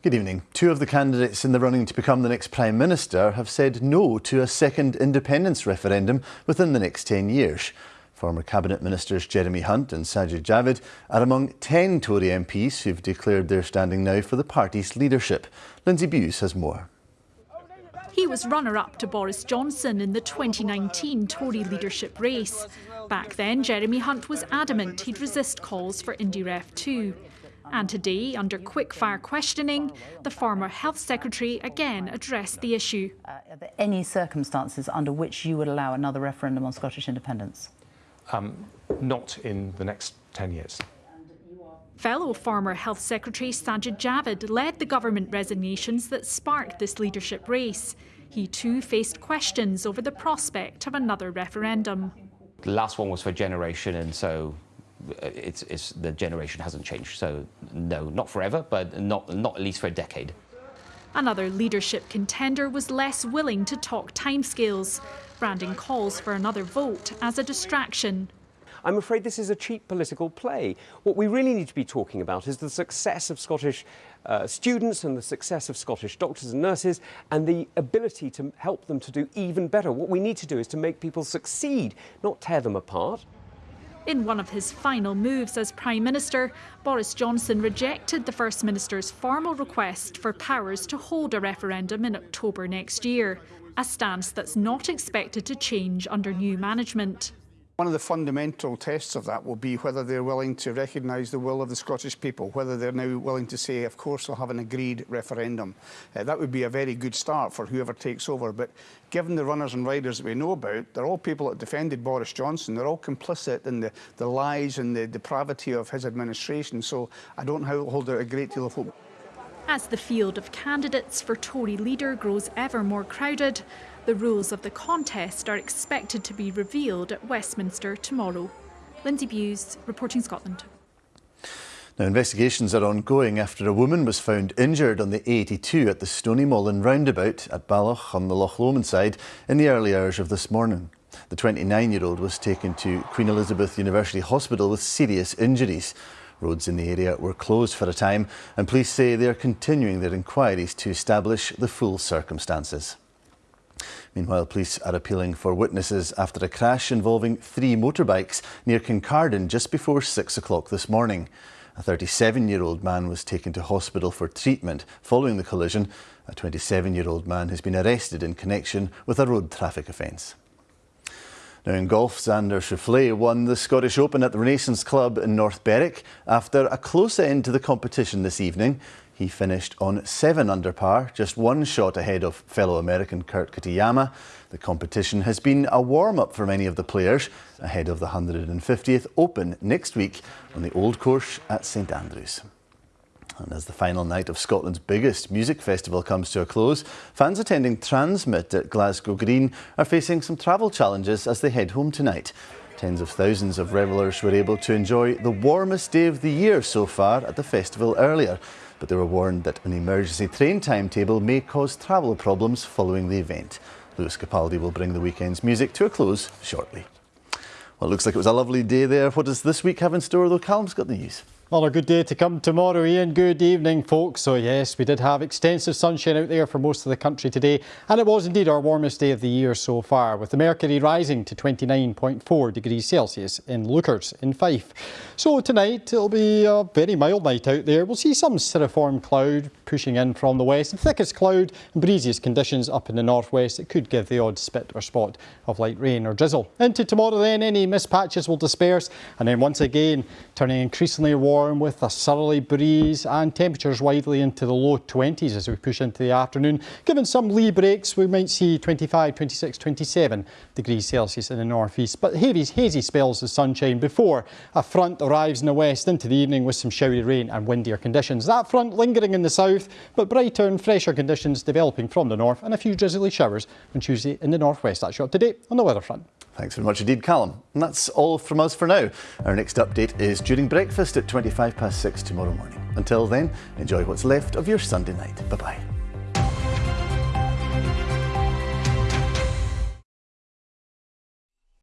Good evening. Two of the candidates in the running to become the next Prime Minister have said no to a second independence referendum within the next 10 years. Former Cabinet Ministers Jeremy Hunt and Sajid Javid are among 10 Tory MPs who've declared their standing now for the party's leadership. Lindsay Bewes has more. He was runner-up to Boris Johnson in the 2019 Tory leadership race. Back then, Jeremy Hunt was adamant he'd resist calls for IndyRef 2. And today, under quick-fire questioning, the former Health Secretary again addressed the issue. Uh, are there any circumstances under which you would allow another referendum on Scottish independence? Um, not in the next 10 years. Fellow former Health Secretary Sajid Javid led the government resignations that sparked this leadership race. He too faced questions over the prospect of another referendum. The last one was for generation, and so it's, it's, the generation hasn't changed. So no, not forever, but not, not at least for a decade. Another leadership contender was less willing to talk timescales, branding calls for another vote as a distraction. I'm afraid this is a cheap political play. What we really need to be talking about is the success of Scottish uh, students and the success of Scottish doctors and nurses and the ability to help them to do even better. What we need to do is to make people succeed, not tear them apart. In one of his final moves as Prime Minister, Boris Johnson rejected the First Minister's formal request for powers to hold a referendum in October next year, a stance that's not expected to change under new management. One of the fundamental tests of that will be whether they're willing to recognise the will of the Scottish people, whether they're now willing to say, of course, we'll have an agreed referendum. Uh, that would be a very good start for whoever takes over. But given the runners and riders that we know about, they're all people that defended Boris Johnson. They're all complicit in the, the lies and the depravity of his administration. So I don't hold out a great deal of hope. As the field of candidates for Tory leader grows ever more crowded, the rules of the contest are expected to be revealed at Westminster tomorrow. Lindsay Bewes, reporting Scotland. Now, investigations are ongoing after a woman was found injured on the A82 at the Stoneymollan roundabout at Balloch on the Loch Lomond side in the early hours of this morning. The 29-year-old was taken to Queen Elizabeth University Hospital with serious injuries. Roads in the area were closed for a time and police say they are continuing their inquiries to establish the full circumstances. Meanwhile, police are appealing for witnesses after a crash involving three motorbikes near Kincardine just before six o'clock this morning. A 37-year-old man was taken to hospital for treatment following the collision. A 27-year-old man has been arrested in connection with a road traffic offence. Now in golf, Xander Schauffele won the Scottish Open at the Renaissance Club in North Berwick after a close end to the competition this evening. He finished on 7 under par, just one shot ahead of fellow American Kurt Kitayama. The competition has been a warm-up for many of the players ahead of the 150th Open next week on the Old Course at St Andrews. And as the final night of Scotland's biggest music festival comes to a close, fans attending TRNSMT at Glasgow Green are facing some travel challenges as they head home tonight. Tens of thousands of revellers were able to enjoy the warmest day of the year so far at the festival earlier but they were warned that an emergency train timetable may cause travel problems following the event. Lewis Capaldi will bring the weekend's music to a close shortly. Well, it looks like it was a lovely day there. What does this week have in store, though? Callum's got the news. Well, a good day to come tomorrow, Ian. Good evening, folks. So, yes, we did have extensive sunshine out there for most of the country today, and it was indeed our warmest day of the year so far, with the mercury rising to 29.4 degrees Celsius in Leuchars in Fife. So, tonight it'll be a very mild night out there. We'll see some cirriform cloud pushing in from the west, thickest cloud and breeziest conditions up in the northwest. It could give the odd spit or spot of light rain or drizzle. Into tomorrow, then, any mist patches will disperse, and then once again, turning increasingly warm warm with a southerly breeze and temperatures widely into the low 20s as we push into the afternoon. Given some lee breaks, we might see 25, 26, 27 degrees Celsius in the northeast, but heavy, hazy spells of sunshine before a front arrives in the west into the evening with some showery rain and windier conditions. That front lingering in the south, but brighter and fresher conditions developing from the north and a few drizzly showers on Tuesday in the northwest. That's you up to date on the weather front. Thanks very much indeed, Callum. And that's all from us for now. Our next update is during breakfast at 25 past 6 tomorrow morning. Until then, enjoy what's left of your Sunday night. Bye-bye.